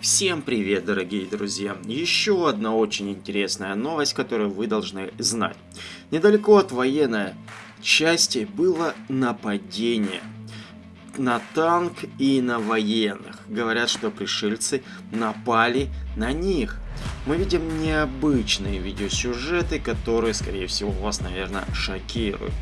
Всем привет, дорогие друзья! Еще одна очень интересная новость, которую вы должны знать. Недалеко от военной части было нападение на танк и на военных. Говорят, что пришельцы напали на них. Мы видим необычные видеосюжеты, которые, скорее всего, вас, наверное, шокируют.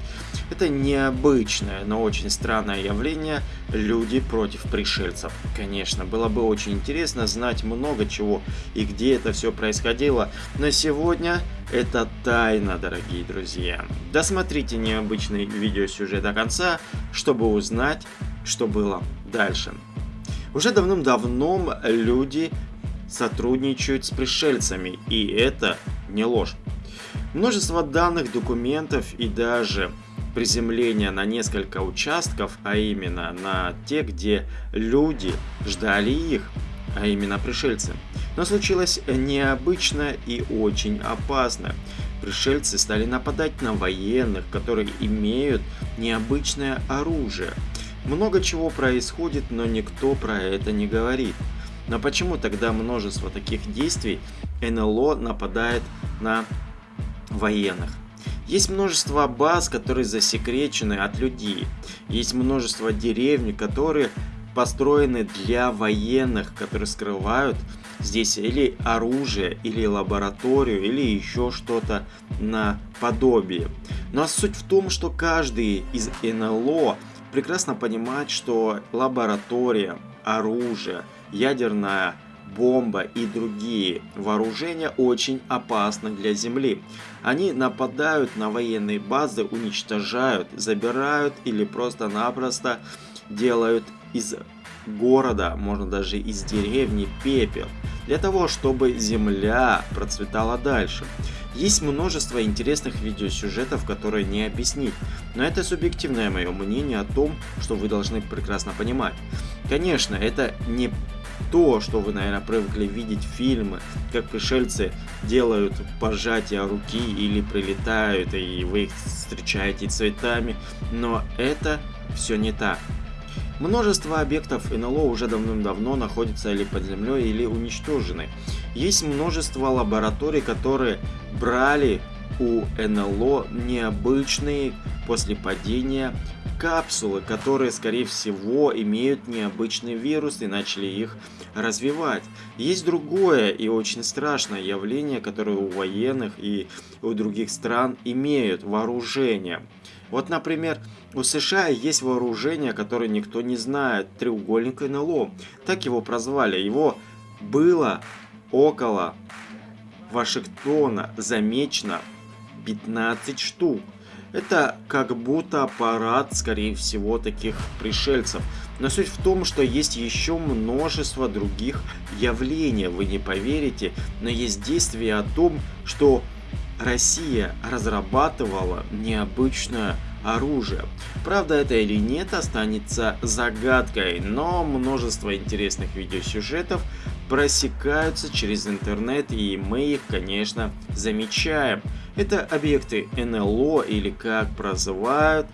Это необычное, но очень странное явление – люди против пришельцев. Конечно, было бы очень интересно знать много чего и где это все происходило, но сегодня это тайна, дорогие друзья. Досмотрите необычный видеосюжет до конца, чтобы узнать, что было дальше. Уже давным-давно люди сотрудничают с пришельцами, и это не ложь. Множество данных, документов и даже приземления на несколько участков, а именно на те, где люди ждали их, а именно пришельцы. Но случилось необычно и очень опасно. Пришельцы стали нападать на военных, которые имеют необычное оружие. Много чего происходит, но никто про это не говорит. Но почему тогда множество таких действий НЛО нападает на военных? Есть множество баз, которые засекречены от людей. Есть множество деревни, которые построены для военных, которые скрывают здесь или оружие, или лабораторию, или еще что-то наподобие. Но суть в том, что каждый из НЛО прекрасно понимает, что лаборатория, оружие, ядерная бомба и другие вооружения очень опасны для Земли. Они нападают на военные базы, уничтожают, забирают или просто-напросто делают из города, можно даже из деревни пепел, для того, чтобы земля процветала дальше. Есть множество интересных видеосюжетов, которые не объяснить, но это субъективное мое мнение о том, что вы должны прекрасно понимать. Конечно, это не то, что вы, наверное, привыкли видеть фильмы, как пришельцы делают пожатие руки или прилетают, и вы их встречаете цветами, но это все не так. Множество объектов НЛО уже давным-давно находятся или под землей, или уничтожены. Есть множество лабораторий, которые брали у НЛО необычные после падения капсулы, которые, скорее всего, имеют необычный вирус и начали их развивать. Есть другое и очень страшное явление, которое у военных и у других стран имеют вооружение. Вот, например, у США есть вооружение, которое никто не знает, треугольник НЛО. Так его прозвали. Его было около Вашингтона замечено 15 штук. Это как будто аппарат, скорее всего, таких пришельцев. Но суть в том, что есть еще множество других явлений, вы не поверите, но есть действие о том, что Россия разрабатывала необычное оружие. Правда это или нет останется загадкой, но множество интересных видеосюжетов просекаются через интернет и мы их конечно замечаем. Это объекты НЛО или как прозывают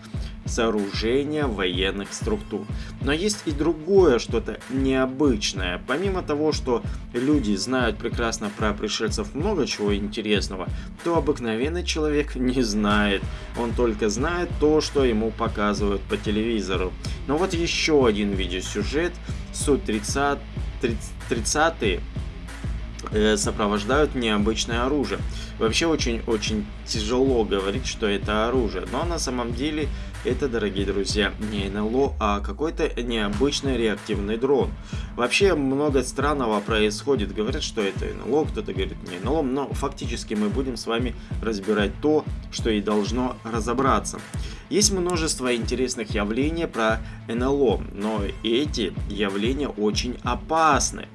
сооружения военных структур. Но есть и другое, что-то необычное. Помимо того, что люди знают прекрасно про пришельцев много чего интересного, то обыкновенный человек не знает. Он только знает то, что ему показывают по телевизору. Но вот еще один видеосюжет. Суть 30 30 э, сопровождают необычное оружие. Вообще очень-очень тяжело говорить, что это оружие, но на самом деле это, дорогие друзья, не НЛО, а какой-то необычный реактивный дрон. Вообще много странного происходит, говорят, что это НЛО, кто-то говорит не НЛО, но фактически мы будем с вами разбирать то, что и должно разобраться. Есть множество интересных явлений про НЛО, но эти явления очень опасны.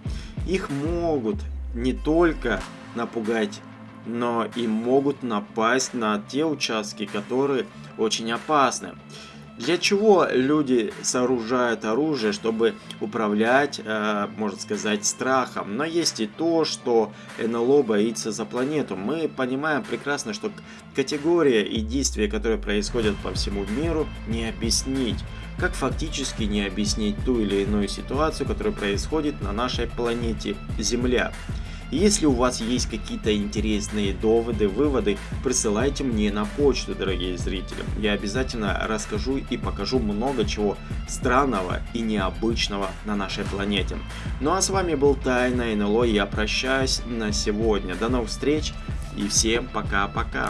Их могут не только напугать но и могут напасть на те участки, которые очень опасны. Для чего люди сооружают оружие, чтобы управлять, э, можно сказать, страхом? Но есть и то, что НЛО боится за планету. Мы понимаем прекрасно, что категория и действия, которые происходят по всему миру, не объяснить. Как фактически не объяснить ту или иную ситуацию, которая происходит на нашей планете Земля. Если у вас есть какие-то интересные доводы, выводы, присылайте мне на почту, дорогие зрители. Я обязательно расскажу и покажу много чего странного и необычного на нашей планете. Ну а с вами был Тайна НЛО, я прощаюсь на сегодня. До новых встреч и всем пока-пока.